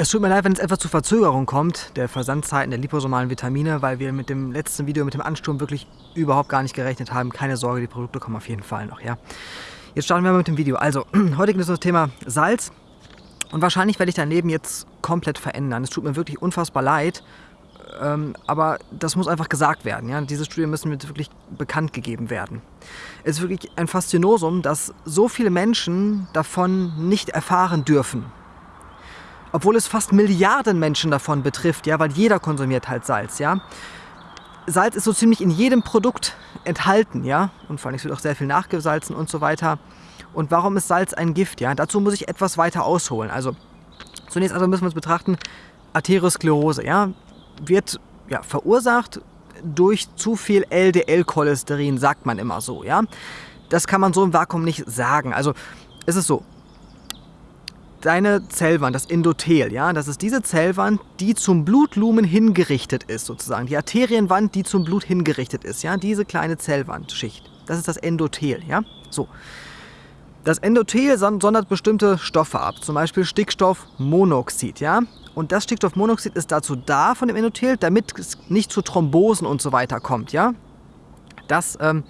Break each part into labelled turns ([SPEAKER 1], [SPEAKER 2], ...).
[SPEAKER 1] Es tut mir leid, wenn es etwas zu Verzögerung kommt, der Versandzeiten der liposomalen Vitamine, weil wir mit dem letzten Video, mit dem Ansturm wirklich überhaupt gar nicht gerechnet haben. Keine Sorge, die Produkte kommen auf jeden Fall noch, ja. Jetzt starten wir mal mit dem Video. Also, heute geht es um das Thema Salz. Und wahrscheinlich werde ich dein Leben jetzt komplett verändern. Es tut mir wirklich unfassbar leid, ähm, aber das muss einfach gesagt werden. Ja? Diese Studien müssen mir wirklich bekannt gegeben werden. Es ist wirklich ein Faszinosum, dass so viele Menschen davon nicht erfahren dürfen obwohl es fast Milliarden Menschen davon betrifft, ja, weil jeder konsumiert halt Salz, ja. Salz ist so ziemlich in jedem Produkt enthalten, ja, und vor allem es wird auch sehr viel nachgesalzen und so weiter. Und warum ist Salz ein Gift, ja? Dazu muss ich etwas weiter ausholen. Also zunächst also müssen wir uns betrachten, Arteriosklerose, ja, wird ja, verursacht durch zu viel LDL-Cholesterin, sagt man immer so, ja. Das kann man so im Vakuum nicht sagen. Also es ist so, deine Zellwand, das Endothel, ja, das ist diese Zellwand, die zum Blutlumen hingerichtet ist, sozusagen. Die Arterienwand, die zum Blut hingerichtet ist, ja, diese kleine Zellwandschicht. Das ist das Endothel, ja. So. Das Endothel sondert bestimmte Stoffe ab, zum Beispiel Stickstoffmonoxid, ja. Und das Stickstoffmonoxid ist dazu da von dem Endothel, damit es nicht zu Thrombosen und so weiter kommt, ja. Das ähm,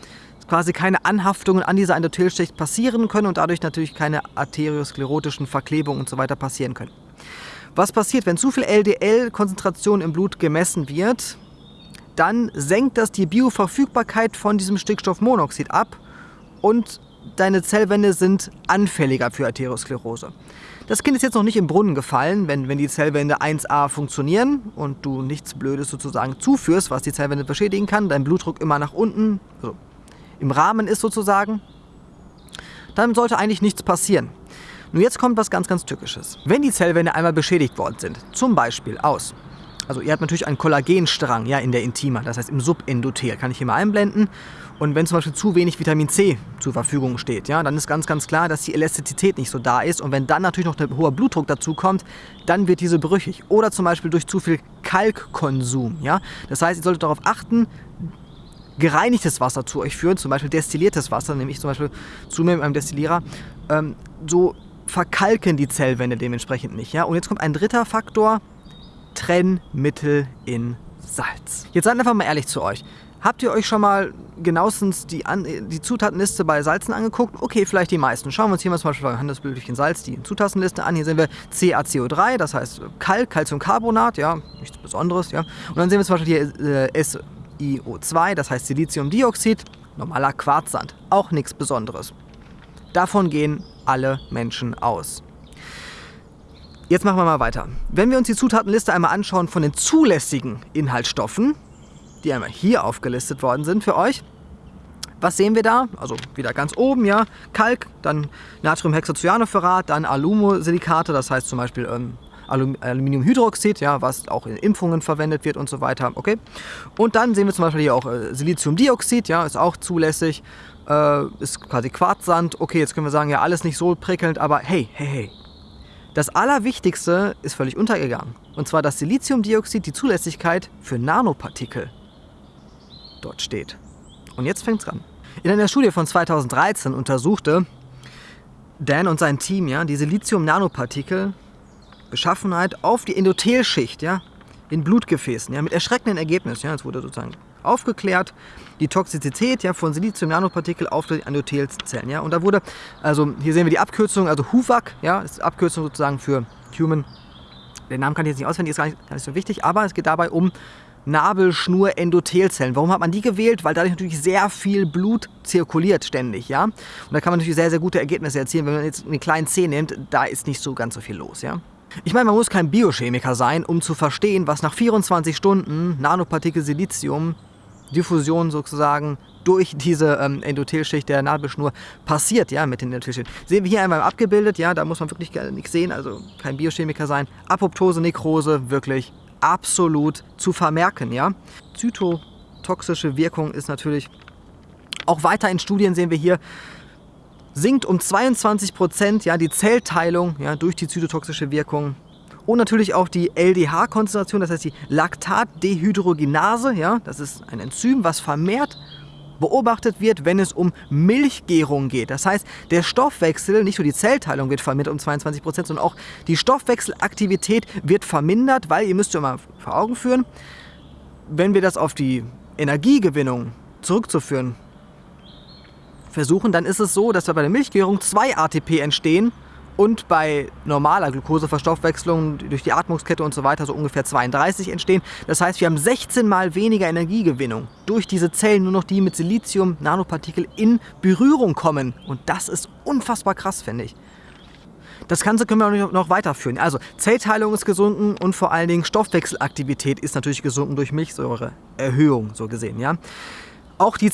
[SPEAKER 1] quasi keine Anhaftungen an dieser Endothelschicht passieren können und dadurch natürlich keine arteriosklerotischen Verklebungen und so weiter passieren können. Was passiert, wenn zu viel LDL-Konzentration im Blut gemessen wird? Dann senkt das die Bioverfügbarkeit von diesem Stickstoffmonoxid ab und deine Zellwände sind anfälliger für Arteriosklerose. Das Kind ist jetzt noch nicht im Brunnen gefallen, wenn, wenn die Zellwände 1a funktionieren und du nichts Blödes sozusagen zuführst, was die Zellwände beschädigen kann, dein Blutdruck immer nach unten, also im Rahmen ist sozusagen, dann sollte eigentlich nichts passieren. Nur jetzt kommt was ganz, ganz Tückisches. Wenn die Zellwände einmal beschädigt worden sind, zum Beispiel aus, also ihr habt natürlich einen Kollagenstrang ja, in der Intima, das heißt im Subendothel, kann ich hier mal einblenden. Und wenn zum Beispiel zu wenig Vitamin C zur Verfügung steht, ja, dann ist ganz, ganz klar, dass die Elastizität nicht so da ist. Und wenn dann natürlich noch ein hoher Blutdruck dazu kommt, dann wird diese brüchig. Oder zum Beispiel durch zu viel Kalkkonsum. Ja? Das heißt, ihr solltet darauf achten, gereinigtes Wasser zu euch führen, zum Beispiel destilliertes Wasser, nehme ich zum Beispiel zu mir mit einem Destillierer, ähm, so verkalken die Zellwände dementsprechend nicht. Ja? Und jetzt kommt ein dritter Faktor, Trennmittel in Salz. Jetzt seid einfach mal ehrlich zu euch. Habt ihr euch schon mal genauestens die, An die Zutatenliste bei Salzen angeguckt? Okay, vielleicht die meisten. Schauen wir uns hier mal zum Beispiel bei Handelsblütchen Salz die Zutatenliste an. Hier sehen wir CaCO3, das heißt Kalk, Calciumcarbonat, ja, nichts Besonderes, ja. Und dann sehen wir zum Beispiel hier äh, S SiO2, das heißt Siliziumdioxid, normaler Quarzsand, auch nichts Besonderes. Davon gehen alle Menschen aus. Jetzt machen wir mal weiter. Wenn wir uns die Zutatenliste einmal anschauen von den zulässigen Inhaltsstoffen, die einmal hier aufgelistet worden sind für euch, was sehen wir da? Also wieder ganz oben, ja, Kalk, dann Natriumhexacyanoferrat, dann Alumosilikate, das heißt zum Beispiel ähm, Aluminiumhydroxid, ja, was auch in Impfungen verwendet wird und so weiter. Okay. Und dann sehen wir zum Beispiel hier auch äh, Siliziumdioxid, ja, ist auch zulässig, äh, ist quasi Quarzsand. Okay, jetzt können wir sagen, ja, alles nicht so prickelnd, aber hey, hey, hey. Das Allerwichtigste ist völlig untergegangen. Und zwar, dass Siliziumdioxid die Zulässigkeit für Nanopartikel dort steht. Und jetzt fängt's an. In einer Studie von 2013 untersuchte Dan und sein Team ja, die Silizium-Nanopartikel Beschaffenheit auf die Endothelschicht, ja, in Blutgefäßen, ja, mit erschreckenden Ergebnissen. Ja, es wurde sozusagen aufgeklärt, die Toxizität ja, von Silizium-Nanopartikel auf die Endothelzellen. Ja, und da wurde, also hier sehen wir die Abkürzung, also HUVAC, ja, ist Abkürzung sozusagen für Human, den Namen kann ich jetzt nicht auswendig, ist gar nicht, gar nicht so wichtig, aber es geht dabei um Nabelschnur-Endothelzellen. Warum hat man die gewählt? Weil dadurch natürlich sehr viel Blut zirkuliert ständig, ja. Und da kann man natürlich sehr, sehr gute Ergebnisse erzielen. Wenn man jetzt einen kleinen C nimmt, da ist nicht so ganz so viel los, ja. Ich meine, man muss kein Biochemiker sein, um zu verstehen, was nach 24 Stunden Nanopartikel Silizium Diffusion sozusagen durch diese ähm, Endothelschicht der Nabelschnur passiert, ja, mit den Endothelschichten. Sehen wir hier einmal abgebildet, ja, da muss man wirklich nichts sehen, also kein Biochemiker sein. Apoptose, Nekrose, wirklich absolut zu vermerken, ja. Zytotoxische Wirkung ist natürlich auch weiter in Studien sehen wir hier, sinkt um 22 Prozent ja, die Zellteilung ja, durch die zytotoxische Wirkung. Und natürlich auch die LDH-Konzentration, das heißt die Laktatdehydrogenase. Ja, das ist ein Enzym, was vermehrt beobachtet wird, wenn es um Milchgärung geht. Das heißt, der Stoffwechsel, nicht nur die Zellteilung wird vermindert um 22 Prozent, sondern auch die Stoffwechselaktivität wird vermindert, weil ihr müsst euch mal vor Augen führen, wenn wir das auf die Energiegewinnung zurückzuführen versuchen, dann ist es so, dass bei der Milchgärung zwei ATP entstehen und bei normaler Glukoseverstoffwechslung durch die Atmungskette und so weiter so ungefähr 32 entstehen. Das heißt, wir haben 16 mal weniger Energiegewinnung durch diese Zellen, nur noch die mit Silizium-Nanopartikel in Berührung kommen. Und das ist unfassbar krass, finde ich. Das Ganze können wir noch weiterführen. Also Zellteilung ist gesunken und vor allen Dingen Stoffwechselaktivität ist natürlich gesunken durch Milchsäureerhöhung, so gesehen. Ja? Auch die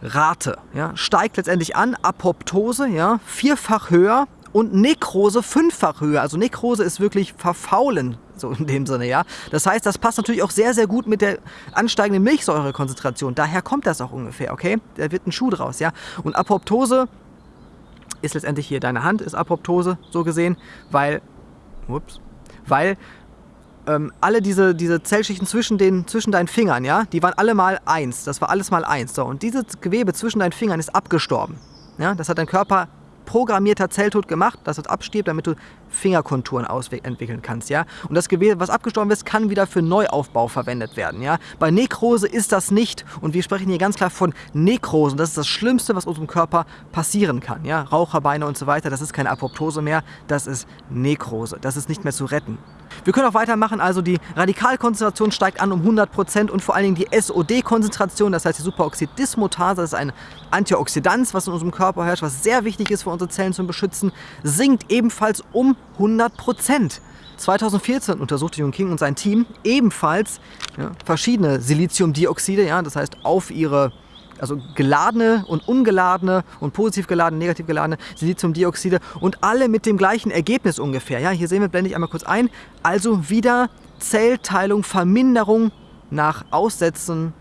[SPEAKER 1] Zelltodrate ja, steigt letztendlich an, Apoptose ja, vierfach höher und Nekrose fünffach höher. Also Nekrose ist wirklich verfaulen, so in dem Sinne, ja. Das heißt, das passt natürlich auch sehr, sehr gut mit der ansteigenden Milchsäurekonzentration. Daher kommt das auch ungefähr, okay? Da wird ein Schuh draus, ja. Und Apoptose ist letztendlich hier deine Hand, ist Apoptose, so gesehen, weil, ups, weil ähm, alle diese, diese Zellschichten zwischen, den, zwischen deinen Fingern, ja, die waren alle mal eins. Das war alles mal eins. So, und dieses Gewebe zwischen deinen Fingern ist abgestorben. Ja, das hat dein Körper programmierter Zelltod gemacht, dass es abstirbt, damit du Fingerkonturen entwickeln kannst. Ja? Und das Gewebe, was abgestorben ist, kann wieder für Neuaufbau verwendet werden. Ja? Bei Nekrose ist das nicht. Und wir sprechen hier ganz klar von Nekrosen. Das ist das Schlimmste, was unserem Körper passieren kann. Ja? Raucherbeine und so weiter, das ist keine Apoptose mehr, das ist Nekrose. Das ist nicht mehr zu retten. Wir können auch weitermachen, also die Radikalkonzentration steigt an um 100% und vor allen Dingen die SOD-Konzentration, das heißt die Superoxidismutase, das ist ein Antioxidant, was in unserem Körper herrscht, was sehr wichtig ist für unsere Zellen zu beschützen, sinkt ebenfalls um 100%. 2014 untersuchte Jung King und sein Team ebenfalls ja, verschiedene Siliziumdioxide, ja, das heißt auf ihre also geladene und ungeladene und positiv geladene, negativ geladene Siliziumdioxide und alle mit dem gleichen Ergebnis ungefähr. Ja, hier sehen wir, blende ich einmal kurz ein. Also wieder Zellteilung, Verminderung nach Aussetzen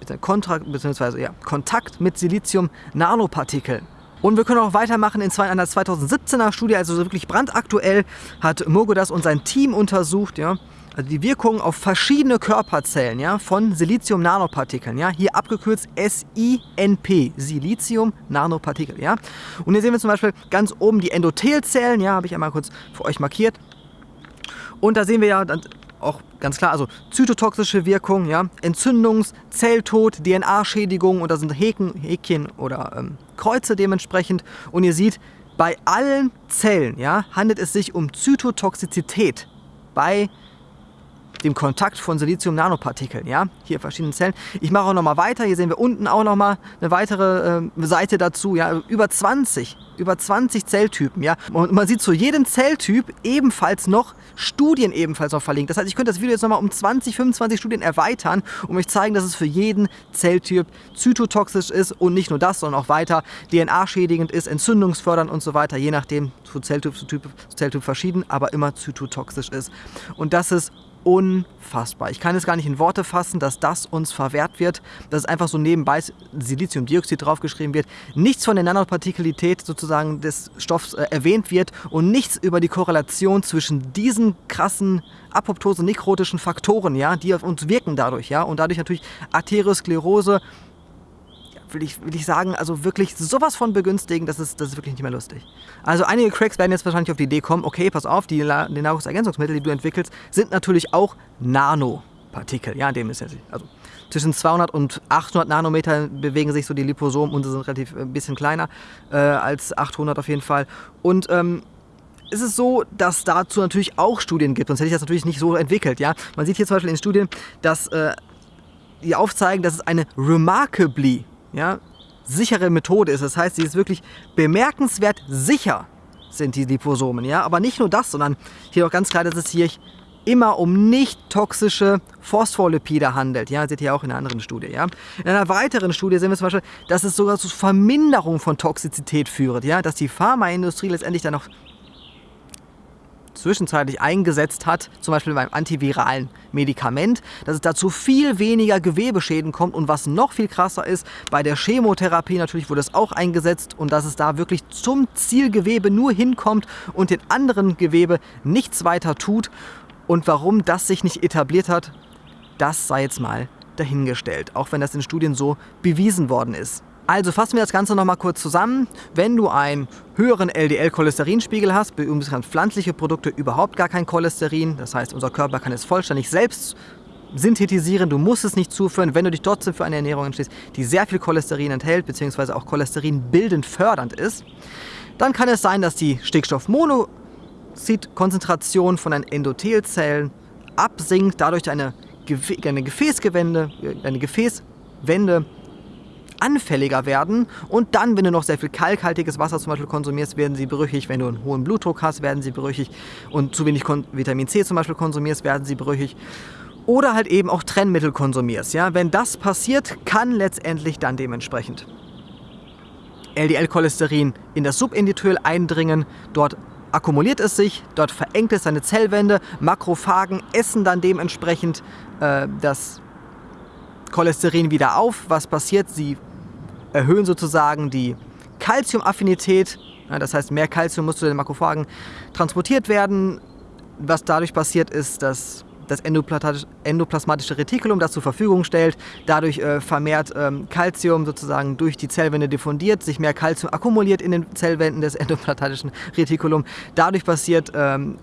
[SPEAKER 1] bzw. Ja, Kontakt mit Silizium-Nanopartikeln. Und wir können auch weitermachen in einer 2017er Studie, also wirklich brandaktuell, hat Mogodas und sein Team untersucht, ja, also die Wirkung auf verschiedene Körperzellen ja, von Silizium-Nanopartikeln, ja, hier abgekürzt SINP, Silizium-Nanopartikel. Ja. Und hier sehen wir zum Beispiel ganz oben die Endothelzellen, ja, habe ich einmal kurz für euch markiert. Und da sehen wir ja auch ganz klar, also zytotoxische Wirkung, ja, Entzündungs-, Zelltod, DNA-Schädigung und da sind Häken, Häkchen oder ähm, Kreuze dementsprechend. Und ihr seht, bei allen Zellen ja, handelt es sich um Zytotoxizität bei dem Kontakt von Silizium-Nanopartikeln. Ja? Hier verschiedene Zellen. Ich mache auch noch mal weiter. Hier sehen wir unten auch noch mal eine weitere äh, Seite dazu. Ja? Über 20, über 20 Zelltypen. Ja? Und man sieht zu jedem Zelltyp ebenfalls noch Studien ebenfalls noch verlinkt. Das heißt, ich könnte das Video jetzt noch mal um 20, 25 Studien erweitern und euch zeigen, dass es für jeden Zelltyp zytotoxisch ist und nicht nur das, sondern auch weiter DNA-schädigend ist, entzündungsfördernd und so weiter, je nachdem zu Zelltyp zu Typ, zu Zelltyp verschieden, aber immer zytotoxisch ist. Und das ist unfassbar. Ich kann es gar nicht in Worte fassen, dass das uns verwehrt wird, dass einfach so nebenbei Siliziumdioxid draufgeschrieben wird, nichts von der Nanopartikelität sozusagen des Stoffs äh, erwähnt wird und nichts über die Korrelation zwischen diesen krassen apoptose-nekrotischen Faktoren, ja, die auf uns wirken dadurch, ja, und dadurch natürlich Arteriosklerose, will ich, will ich sagen, also wirklich sowas von begünstigen, das ist, das ist wirklich nicht mehr lustig. Also einige Cracks werden jetzt wahrscheinlich auf die Idee kommen, okay, pass auf, die, die Nahrungsergänzungsmittel, die du entwickelst, sind natürlich auch Nanopartikel. Ja, in dem ist ja, also zwischen 200 und 800 Nanometer bewegen sich so die Liposomen, unsere sind relativ ein bisschen kleiner äh, als 800 auf jeden Fall. Und ähm, ist es so, dass dazu natürlich auch Studien gibt, sonst hätte ich das natürlich nicht so entwickelt. Ja? Man sieht hier zum Beispiel in Studien, dass äh, die aufzeigen, dass es eine remarkably ja, sichere Methode ist. Das heißt, sie ist wirklich bemerkenswert sicher, sind die Liposomen. Ja? Aber nicht nur das, sondern hier auch ganz klar, dass es hier immer um nicht toxische Phospholipide handelt. Ja, seht ihr auch in einer anderen Studie. Ja? In einer weiteren Studie sehen wir zum Beispiel, dass es sogar zu Verminderung von Toxizität führt. Ja? Dass die Pharmaindustrie letztendlich dann noch zwischenzeitlich eingesetzt hat, zum Beispiel beim antiviralen Medikament, dass es dazu viel weniger Gewebeschäden kommt und was noch viel krasser ist, bei der Chemotherapie natürlich wurde es auch eingesetzt und dass es da wirklich zum Zielgewebe nur hinkommt und den anderen Gewebe nichts weiter tut und warum das sich nicht etabliert hat, das sei jetzt mal dahingestellt, auch wenn das in Studien so bewiesen worden ist. Also fassen wir das Ganze nochmal kurz zusammen. Wenn du einen höheren LDL-Cholesterinspiegel hast, beziehungsweise pflanzliche Produkte überhaupt gar kein Cholesterin, das heißt unser Körper kann es vollständig selbst synthetisieren, du musst es nicht zuführen, wenn du dich trotzdem für eine Ernährung entschließt, die sehr viel Cholesterin enthält, beziehungsweise auch Cholesterin bildend fördernd ist, dann kann es sein, dass die Stickstoffmonoxidkonzentration von den Endothelzellen absinkt, dadurch eine, eine Gefäßgewende, eine Gefäßwände anfälliger werden und dann, wenn du noch sehr viel kalkhaltiges Wasser zum Beispiel konsumierst, werden sie brüchig. Wenn du einen hohen Blutdruck hast, werden sie brüchig und zu wenig Vitamin C zum Beispiel konsumierst, werden sie brüchig. Oder halt eben auch Trennmittel konsumierst. Ja? Wenn das passiert, kann letztendlich dann dementsprechend LDL-Cholesterin in das Subendithel eindringen, dort akkumuliert es sich, dort verengt es seine Zellwände, Makrophagen essen dann dementsprechend äh, das Cholesterin wieder auf. Was passiert? Sie erhöhen sozusagen die Calciumaffinität. Das heißt, mehr Calcium muss zu den Makrophagen transportiert werden. Was dadurch passiert, ist, dass das endoplasmatische Retikulum das zur Verfügung stellt, dadurch äh, vermehrt ähm, Calcium sozusagen durch die Zellwände diffundiert, sich mehr Calcium akkumuliert in den Zellwänden des endoplasmatischen Retikulum. Dadurch passiert ähm,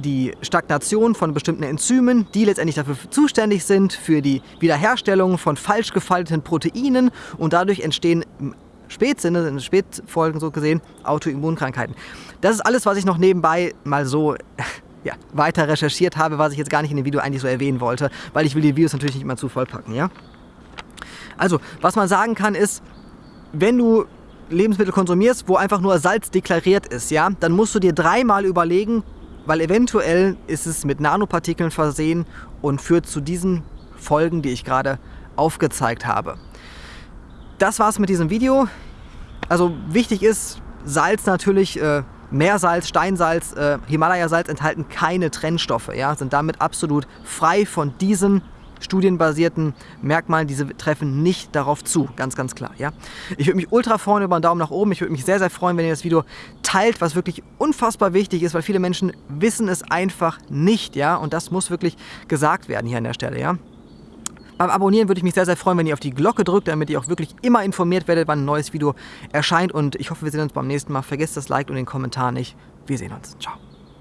[SPEAKER 1] die Stagnation von bestimmten Enzymen, die letztendlich dafür zuständig sind, für die Wiederherstellung von falsch gefalteten Proteinen und dadurch entstehen Spätsinne, in Spätfolgen so gesehen, Autoimmunkrankheiten. Das ist alles, was ich noch nebenbei mal so ja, weiter recherchiert habe, was ich jetzt gar nicht in dem Video eigentlich so erwähnen wollte, weil ich will die Videos natürlich nicht immer zu vollpacken, ja? Also, was man sagen kann ist, wenn du Lebensmittel konsumierst, wo einfach nur Salz deklariert ist, ja, dann musst du dir dreimal überlegen, weil eventuell ist es mit Nanopartikeln versehen und führt zu diesen Folgen, die ich gerade aufgezeigt habe. Das war's mit diesem Video. Also wichtig ist, Salz natürlich, äh, Meersalz, Steinsalz, äh, Himalaya-Salz enthalten keine Trennstoffe, ja, sind damit absolut frei von diesen studienbasierten Merkmalen, diese treffen nicht darauf zu, ganz, ganz klar. Ja? Ich würde mich ultra freuen über einen Daumen nach oben. Ich würde mich sehr, sehr freuen, wenn ihr das Video teilt, was wirklich unfassbar wichtig ist, weil viele Menschen wissen es einfach nicht. Ja? Und das muss wirklich gesagt werden hier an der Stelle. Ja? Beim Abonnieren würde ich mich sehr, sehr freuen, wenn ihr auf die Glocke drückt, damit ihr auch wirklich immer informiert werdet, wann ein neues Video erscheint. Und ich hoffe, wir sehen uns beim nächsten Mal. Vergesst das Like und den Kommentar nicht. Wir sehen uns. Ciao.